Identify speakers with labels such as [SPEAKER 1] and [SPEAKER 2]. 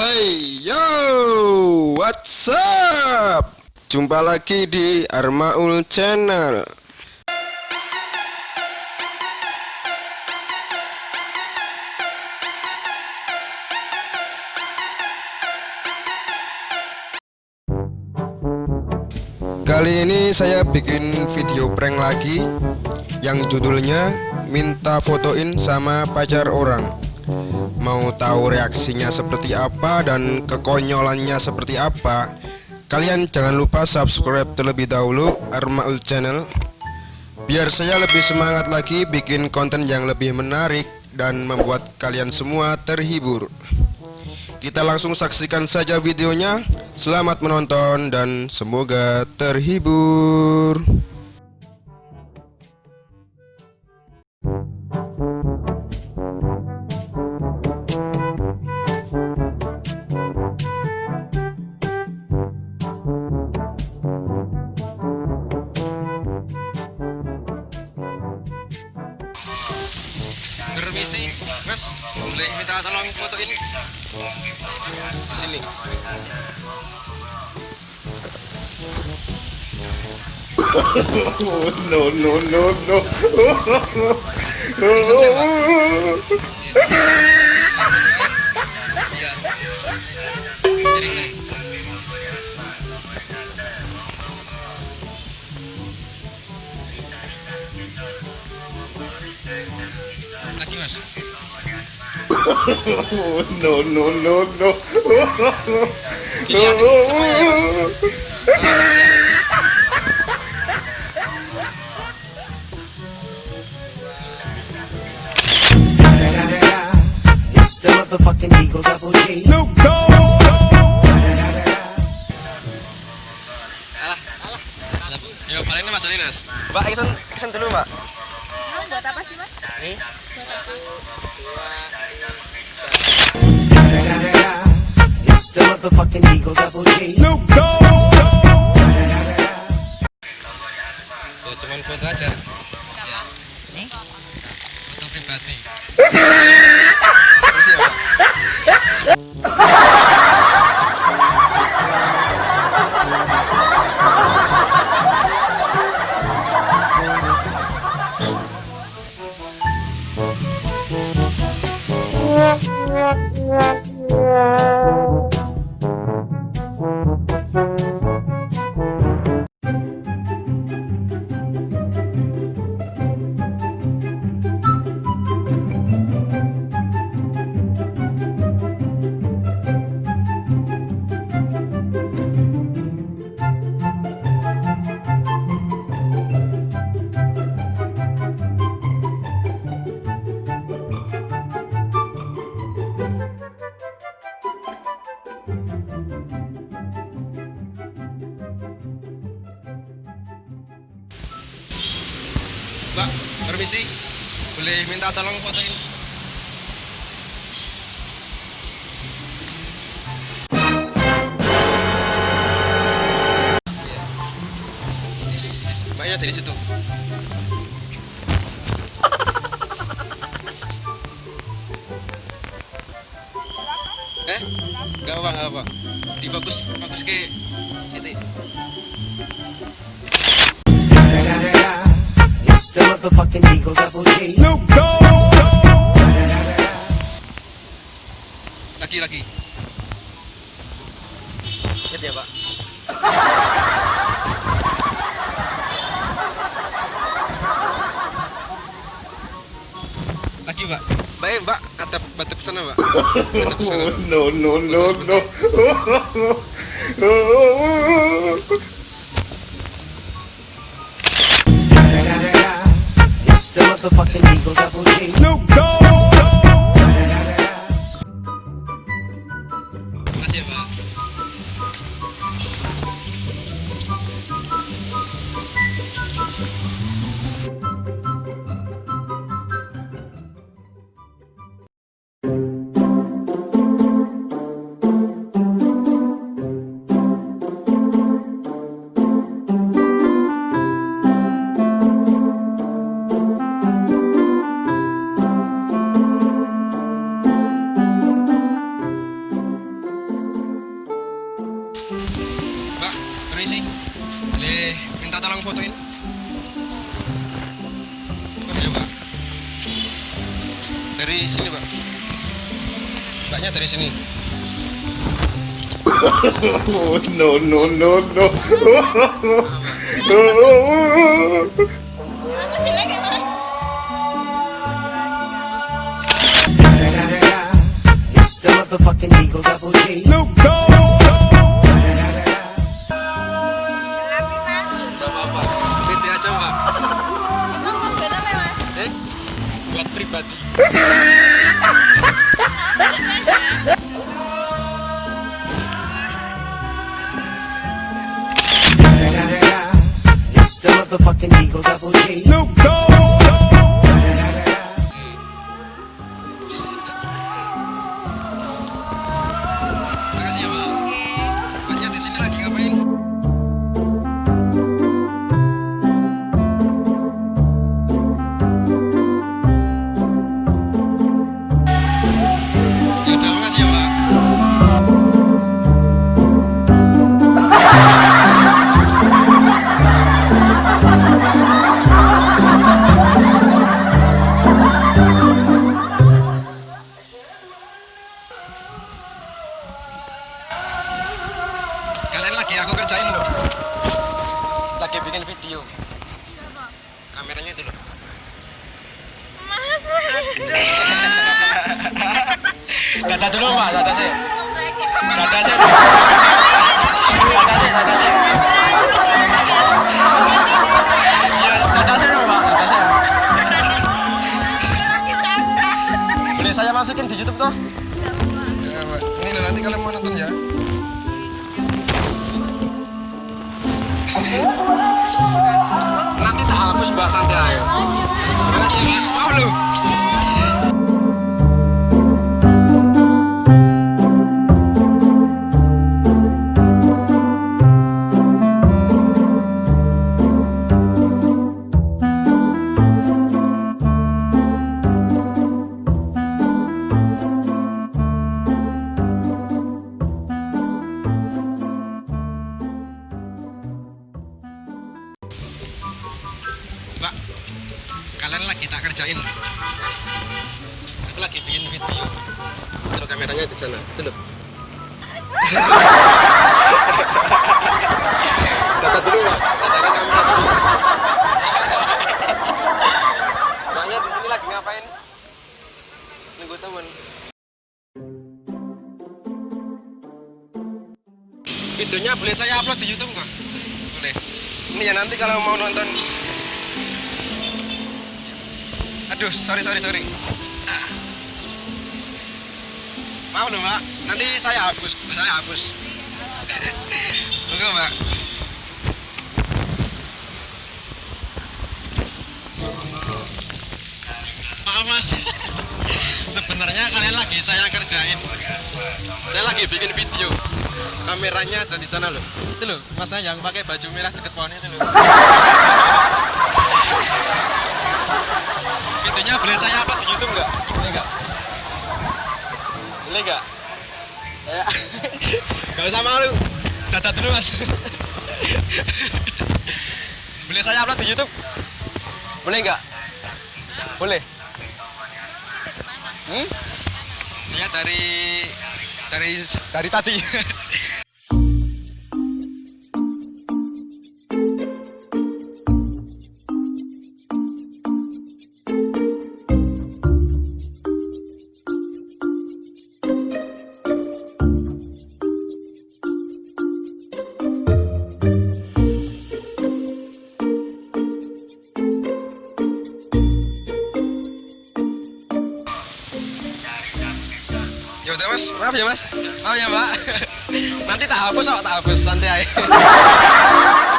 [SPEAKER 1] Hey yo, what's up? Jumpa lagi di Armaul Channel. Kali ini saya bikin video prank lagi yang judulnya minta fotoin sama pacar orang. Mau tahu reaksinya seperti apa dan kekonyolannya seperti apa? Kalian jangan lupa subscribe terlebih dahulu Armaul Channel. Biar saya lebih semangat lagi bikin konten yang lebih menarik dan membuat kalian semua terhibur. Kita langsung saksikan saja videonya. Selamat menonton dan semoga terhibur Di sini.
[SPEAKER 2] no, no, no, no.
[SPEAKER 1] Bisa siapa? Iya. Miring, miring. Lagi mas.
[SPEAKER 2] No, no, no, no.
[SPEAKER 1] Dilihatin semuanya mas.
[SPEAKER 3] It's the motherfucking Eagle Double G.
[SPEAKER 2] Snoop Dogg.
[SPEAKER 1] Alah, alah. Yo, paling ini mas Alinas. Mbak, kesen, kesen dulu mbak.
[SPEAKER 4] Emang buat apa sih mas?
[SPEAKER 1] Nih.
[SPEAKER 2] Snoop Dogg.
[SPEAKER 1] Ya, cuman foto aja. Ya. Nih. Foto pribadi. Ya, minta tolong fotoin? Mbaknya dari situ. Eh? Gak apa, gak apa. Difokus, fokus ke titik.
[SPEAKER 3] Motherfucking Eagle Double G.
[SPEAKER 2] Snoop Dogg.
[SPEAKER 1] Lagi, lagi. Lihat ya, Pak. Lagi, Pak. Mbak, eh, Mbak, atap sana, Mbak. Atap sana. Mbak.
[SPEAKER 2] no, no, no, no.
[SPEAKER 3] motherfucking Eagle Double G.
[SPEAKER 2] Snoop Dogg.
[SPEAKER 3] Dari sini.
[SPEAKER 2] Oh, no, no, no, no.
[SPEAKER 4] Ya,
[SPEAKER 5] motherfucking Eagle Double G.
[SPEAKER 4] Mas.
[SPEAKER 3] Gak
[SPEAKER 5] Eagle
[SPEAKER 3] lagi aku kerjain loh. Lagi bikin video. Kameranya itu loh.
[SPEAKER 4] Mas.
[SPEAKER 3] Data dulu mbak, data sih. Data sih. Loh. Aku lagi bikin video. Itu kameranya di sana. Itu loh. Dekat dulu saya jaga kamera dulu. Mbaknya di sini lagi ngapain? Nunggu temen. Videonya boleh saya upload di YouTube kok? Boleh. Ini ya nanti kalau mau nonton Aduh, sorry, sorry, sorry. Ah. Maaf loh, Mbak. Nanti saya hapus, saya hapus. Oke, Mbak. Maaf, Mas. Sebenarnya kalian lagi saya kerjain. Saya lagi bikin video. Kameranya ada di sana loh. Itu loh, masnya yang pakai baju merah deket pohon itu loh. Videonya boleh saya upload di YouTube nggak? Boleh nggak? Boleh nggak? Ya. Gak usah malu. Data dulu mas. boleh saya upload di YouTube? Boleh nggak? Boleh. Hmm? Saya dari dari dari tadi. maaf ya mas, maaf ya mbak. Nanti tak hapus kok, tak hapus santai.